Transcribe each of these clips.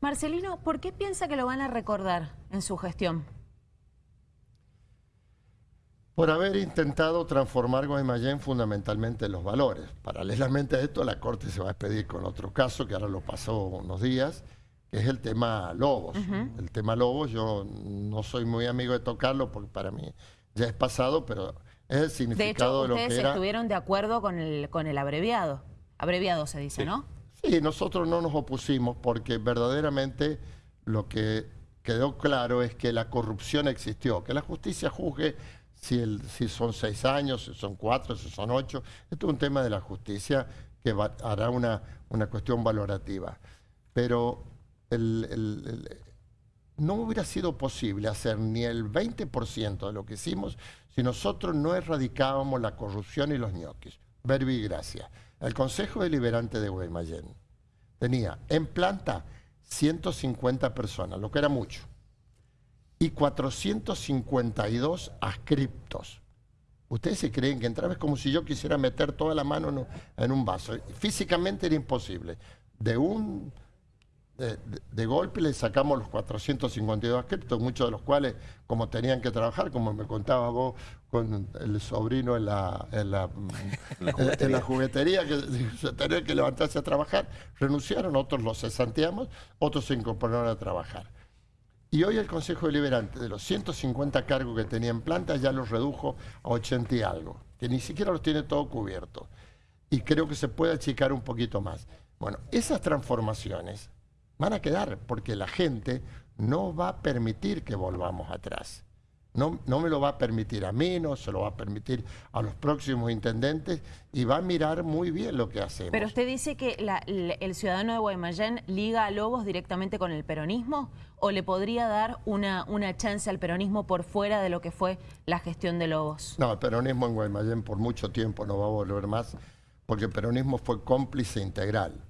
Marcelino, ¿por qué piensa que lo van a recordar en su gestión? Por haber intentado transformar Guaymallén fundamentalmente en los valores. Paralelamente a esto, la Corte se va a expedir con otro caso, que ahora lo pasó unos días, que es el tema Lobos. El tema Lobos, yo no soy muy amigo de tocarlo porque para mí ya es pasado, pero es el significado de, lo que era... ustedes estuvieron de acuerdo con el, con el abreviado. Abreviado se dice, ¿no? Sí, nosotros no nos opusimos porque verdaderamente lo que quedó claro es que la corrupción existió, que la justicia juzgue si, el, si son seis años, si son cuatro, si son ocho. Esto es un tema de la justicia que hará una, una cuestión valorativa. Pero no hubiera sido posible hacer ni el 20% de lo que hicimos si nosotros no erradicábamos la corrupción y los ñoquis. Verbi y gracia. El Consejo Deliberante de Guaymallén tenía en planta 150 personas, lo que era mucho, y 452 ascriptos. Ustedes se creen que entraba es como si yo quisiera meter toda la mano en un vaso. Físicamente era imposible. De un de, golpe le sacamos los 452 criptos, muchos de los cuales, como tenían que trabajar, como me contaba vos con el sobrino en la, en la, juguetería. que se tenía que levantarse a trabajar, renunciaron, otros los cesanteamos, otros se incorporaron a trabajar. Y hoy el Consejo Deliberante, de los 150 cargos que tenía en planta, ya los redujo a 80 y algo, que ni siquiera los tiene todo cubierto. Y creo que se puede achicar un poquito más. Bueno, esas transformaciones van a quedar porque la gente no va a permitir que volvamos atrás. No, no, me lo va a permitir a mí, no se lo va a permitir a los próximos intendentes y va a mirar muy bien lo que hacemos. Pero usted dice que el ciudadano de Guaymallén liga a Lobos directamente con el peronismo o le podría dar una, una chance al peronismo por fuera de lo que fue la gestión de Lobos. No, el peronismo en Guaymallén por mucho tiempo no va a volver más porque el peronismo fue cómplice integral.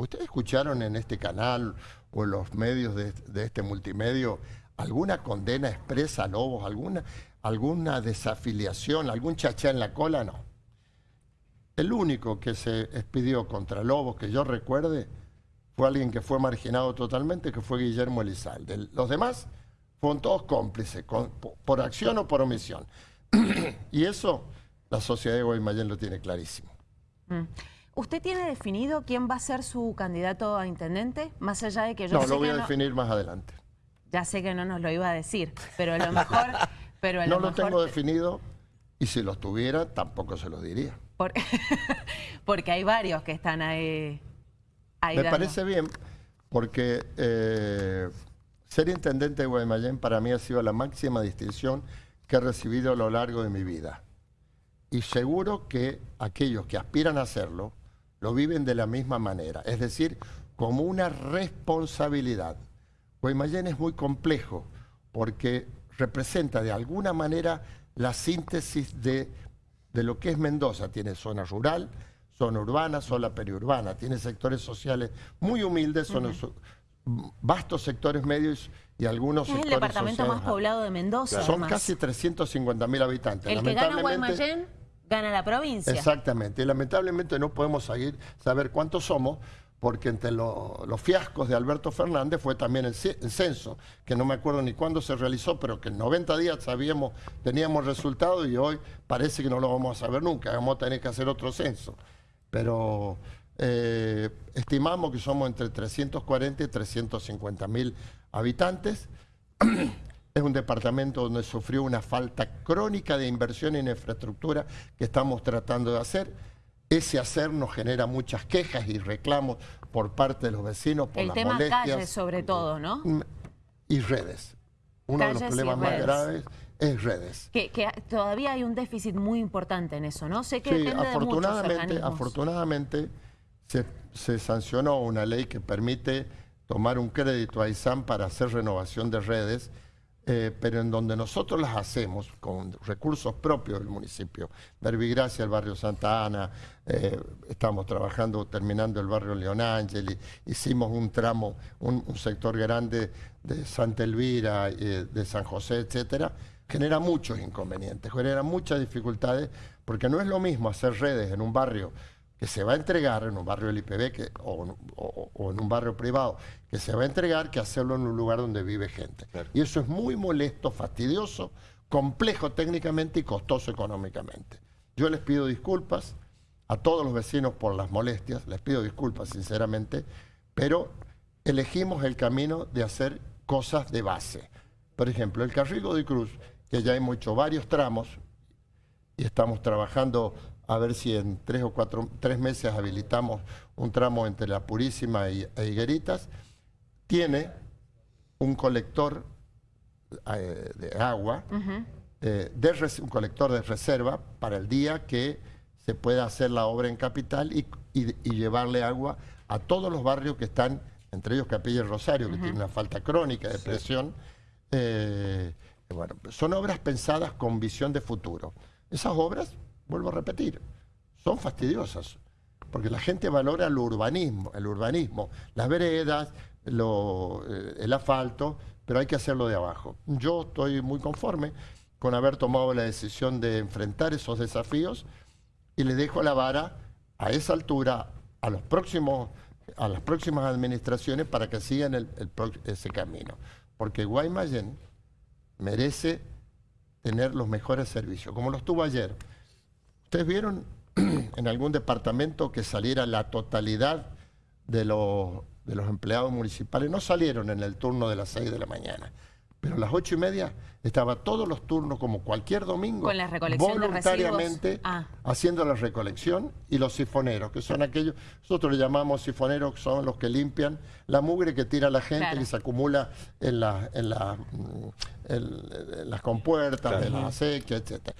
¿Ustedes escucharon en este canal o en los medios de, este multimedio alguna condena expresa a Lobos, alguna, alguna desafiliación, algún chachá en la cola? No. El único que se expidió contra Lobos, que yo recuerde, fue alguien que fue marginado totalmente, que fue Guillermo Elizalde. Los demás fueron todos cómplices, por acción o por omisión. y eso la sociedad de Guaymallén lo tiene clarísimo. Mm. ¿Usted tiene definido quién va a ser su candidato a intendente? Más allá de que yo No, lo voy a definir más adelante. Ya sé que no nos lo iba a decir, pero a lo mejor... pero no lo tengo definido y si lo tuviera tampoco se lo diría. porque hay varios que están ahí... Me parece bien porque eh, ser intendente de Guaymallén para mí ha sido la máxima distinción que he recibido a lo largo de mi vida. Y seguro que aquellos que aspiran a hacerlo lo viven de la misma manera, es decir, como una responsabilidad. Guaymallén es muy complejo porque representa de alguna manera la síntesis de, de lo que es Mendoza. Tiene zona rural, zona urbana, zona periurbana, tiene sectores sociales muy humildes, son vastos sectores medios y algunos es el departamento más poblado de Mendoza. Son casi 350 mil habitantes. El que gana Guaymallén gana la provincia. Exactamente. Y lamentablemente no podemos seguir, saber cuántos somos, porque entre los fiascos de Alberto Fernández fue también el, censo, que no me acuerdo ni cuándo se realizó, pero que en 90 días sabíamos, teníamos resultado y hoy parece que no lo vamos a saber nunca, vamos a tener que hacer otro censo. Pero eh, estimamos que somos entre 340 y 350 mil habitantes. Es un departamento donde sufrió una falta crónica de inversión en infraestructura que estamos tratando de hacer. Ese hacer nos genera muchas quejas y reclamos por parte de los vecinos por El tema calles sobre todo, ¿no? Y redes. Uno de los problemas más graves es redes. Que, todavía hay un déficit muy importante en eso, ¿no? Sé que sí, afortunadamente, afortunadamente se, se sancionó una ley que permite tomar un crédito a ISAM para hacer renovación de redes eh, pero en donde nosotros las hacemos con recursos propios del municipio. Verbigracia, el barrio Santa Ana, eh, estamos trabajando, terminando el barrio León Ángel, hicimos un tramo, un, sector grande de Santa Elvira, eh, de San José, etcétera, genera muchos inconvenientes, genera muchas dificultades, porque no es lo mismo hacer redes en un barrio que se va a entregar en un barrio del IPB que, o, en un barrio privado que se va a entregar que hacerlo en un lugar donde vive gente. Y eso es muy molesto, fastidioso, complejo técnicamente y costoso económicamente. Yo les pido disculpas a todos los vecinos por las molestias, les pido disculpas sinceramente, pero elegimos el camino de hacer cosas de base. Por ejemplo, el Carrigo de Cruz, que ya hemos hecho varios tramos y estamos trabajando a ver si en tres o cuatro, tres meses habilitamos un tramo entre La Purísima y, e Higueritas, tiene un colector eh, de agua, eh, un colector de reserva para el día que se pueda hacer la obra en Capital y, llevarle agua a todos los barrios que están, entre ellos Capilla y Rosario, que tiene una falta crónica de presión. Eh, bueno, son obras pensadas con visión de futuro. Esas obras vuelvo a repetir, son fastidiosas, porque la gente valora el urbanismo, el urbanismo, las veredas, eh, el asfalto, pero hay que hacerlo de abajo. Yo estoy muy conforme con haber tomado la decisión de enfrentar esos desafíos y le dejo la vara a esa altura a los próximos a las próximas administraciones para que sigan ese camino. Porque Guaymallén merece tener los mejores servicios, como los tuvo ayer. ¿Ustedes vieron en algún departamento que saliera la totalidad de los, de los empleados municipales? No salieron en el turno de las 6 de la mañana, pero a las ocho y media estaba todos los turnos, como cualquier domingo, Con la recolección voluntariamente ah. haciendo la recolección y los sifoneros, que son aquellos, nosotros le llamamos sifoneros, que son los que limpian la mugre que tira la gente y se acumula en, la, en, la, en, las compuertas de la acequia, etc.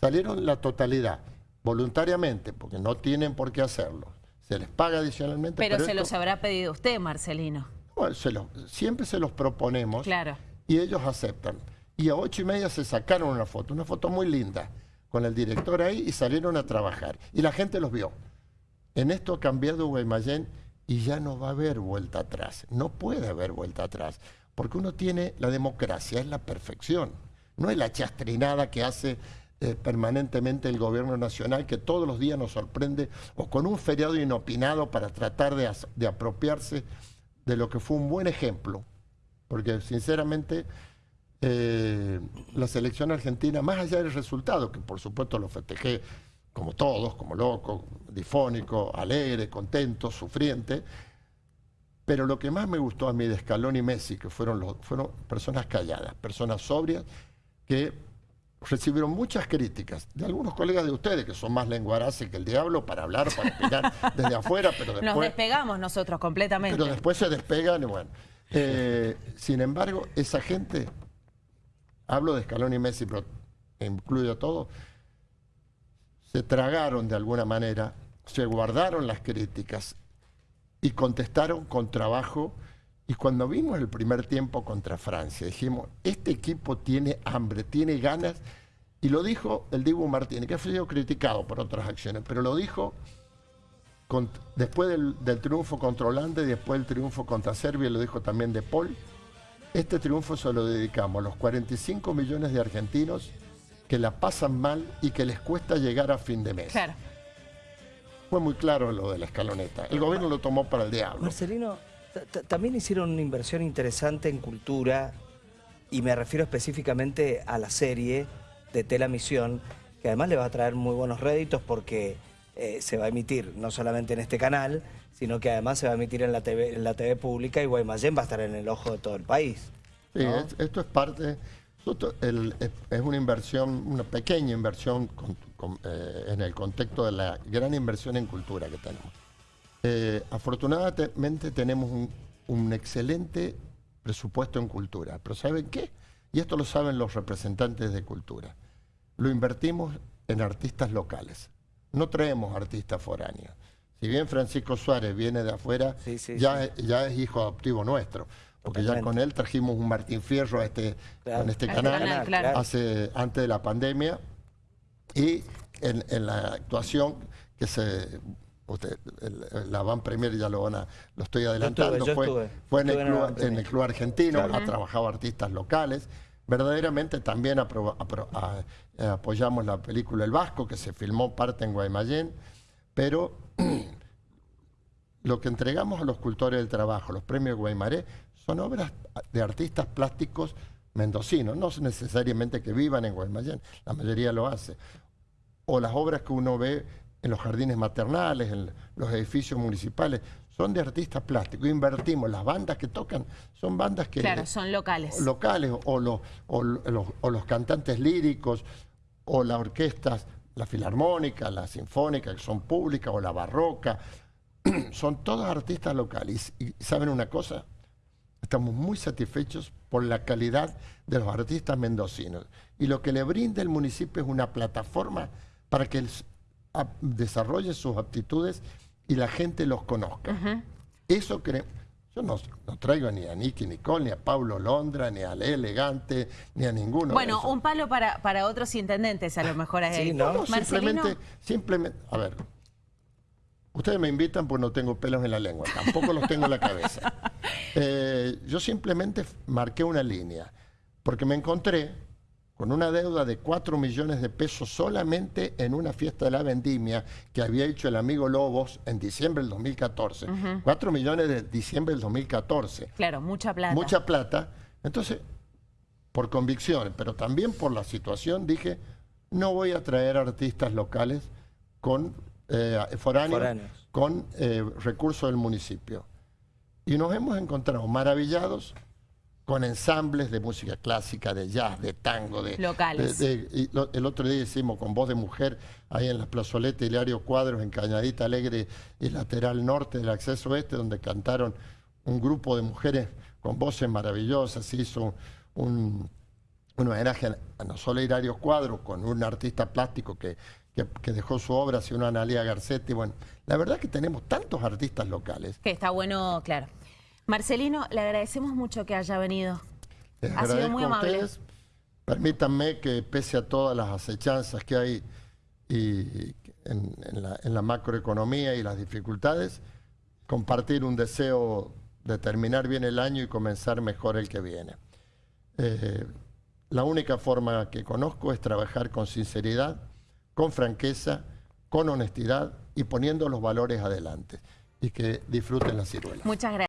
Salieron la totalidad voluntariamente, porque no tienen por qué hacerlo. Se les paga adicionalmente. Pero, se los habrá pedido usted, Marcelino. Bueno, siempre se los proponemos claro. y ellos aceptan. Y a ocho y media se sacaron una foto, una foto muy linda, con el director ahí y salieron a trabajar. Y la gente los vio. En esto ha cambiado Guaymallén y ya no va a haber vuelta atrás. No puede haber vuelta atrás, porque uno tiene la democracia, es la perfección. No es la chastrinada que hace eh, permanentemente el gobierno nacional que todos los días nos sorprende o con un feriado inopinado para tratar de, apropiarse de lo que fue un buen ejemplo. Porque sinceramente eh, la selección argentina, más allá del resultado, que por supuesto lo festejé como todos, como loco, difónico, alegre, contento, sufriente, pero lo que más me gustó a mí de Scaloni y Messi, que fueron, los, fueron personas calladas, personas sobrias, que recibieron muchas críticas de algunos colegas de ustedes que son más lenguaraces que el diablo para hablar, para opinar desde afuera, pero después... Nos despegamos nosotros completamente. Pero después se despegan y bueno. Eh, sin embargo, esa gente, hablo de Escalón y Messi, pero incluyo a todos, se tragaron de alguna manera, se guardaron las críticas y contestaron con trabajo y cuando vimos el primer tiempo contra Francia, dijimos, este equipo tiene hambre, tiene ganas, y lo dijo el Dibu Martínez, que ha sido criticado por otras acciones, pero lo dijo después del, triunfo contra Holanda y después del triunfo contra Serbia, lo dijo también De Paul, este triunfo se lo dedicamos a los 45 millones de argentinos que la pasan mal y que les cuesta llegar a fin de mes. Claro. Fue muy claro lo de la escaloneta. El gobierno lo tomó para el diablo. Marcelino, también hicieron una inversión interesante en cultura y me refiero específicamente a la serie de Tela Misión, que además le va a traer muy buenos réditos porque eh, se va a emitir no solamente en este canal, sino que además se va a emitir en la TV, en la TV pública y Guaymallén va a estar en el ojo de todo el país. Sí, esto es parte, es una inversión, una pequeña inversión eh, en el contexto de la gran inversión en cultura que tenemos. Eh, afortunadamente tenemos un, excelente presupuesto en cultura, pero ¿saben qué? Y esto lo saben los representantes de cultura. Lo invertimos en artistas locales. No traemos artistas foráneos. Si bien Francisco Suárez viene de afuera, ya, ya es hijo adoptivo nuestro porque ya con él trajimos un Martín Fierro a este, este, este canal, hace, antes de la pandemia y en, en, la actuación que se Usted, la Van Premier ya lo van a, lo estoy adelantando, fue, fue en, el club, argentino, ha trabajado artistas locales. Verdaderamente también apoyamos la película El Vasco, que se filmó parte en Guaymallén, pero lo que entregamos a los cultores del trabajo, los premios Guaymaré, son obras de artistas plásticos mendocinos, no necesariamente que vivan en Guaymallén, la mayoría lo hace. O las obras que uno ve en los jardines maternales, en los edificios municipales, son de artistas plásticos. Invertimos, las bandas que tocan son bandas que... Claro, son locales. Locales, o los, o los, o los cantantes líricos, o las orquestas, la filarmónica, la sinfónica, que son públicas, o la barroca, son todos artistas locales. Y, ¿saben una cosa? Estamos muy satisfechos por la calidad de los artistas mendocinos. Y lo que le brinda el municipio es una plataforma para que desarrolle sus aptitudes y la gente los conozca. Eso creo. Yo no, traigo ni a Nicky Nicole, ni a Pablo Londra, ni a Le Elegante, ni a ninguno. Bueno, un palo para, para otros intendentes a lo mejor es sí, ¿no? simplemente, simplemente, a ver, ustedes me invitan porque no tengo pelos en la lengua, tampoco los tengo en la cabeza. Eh, yo simplemente marqué una línea, porque me encontré con una deuda de 4 millones de pesos solamente en una fiesta de la vendimia que había hecho el amigo Lobos en diciembre del 2014. 4 millones de diciembre del 2014. Claro, mucha plata. Mucha plata. Entonces, por convicción, pero también por la situación, dije, no voy a traer artistas locales con eh, foráneos, con eh, recursos del municipio. Y nos hemos encontrado maravillados con ensambles de música clásica, de jazz, de tango, de... Locales. el otro día hicimos con voz de mujer ahí en la plazoleta Hilario Cuadros, en Cañadita Alegre y lateral norte del acceso este, donde cantaron un grupo de mujeres con voces maravillosas. Se hizo un, homenaje a no solo Hilario Cuadros, con un artista plástico que, que, dejó su obra, sino a Analia Garcetti. Bueno, la verdad que tenemos tantos artistas locales. Que está bueno, claro. Marcelino, le agradecemos mucho que haya venido. ha sido muy amable. Permítanme que pese a todas las acechanzas que hay en, la, macroeconomía y las dificultades, compartir un deseo de terminar bien el año y comenzar mejor el que viene. Eh, la única forma que conozco es trabajar con sinceridad, con franqueza, con honestidad y poniendo los valores adelante. Y que disfruten la ciruela. Muchas gracias.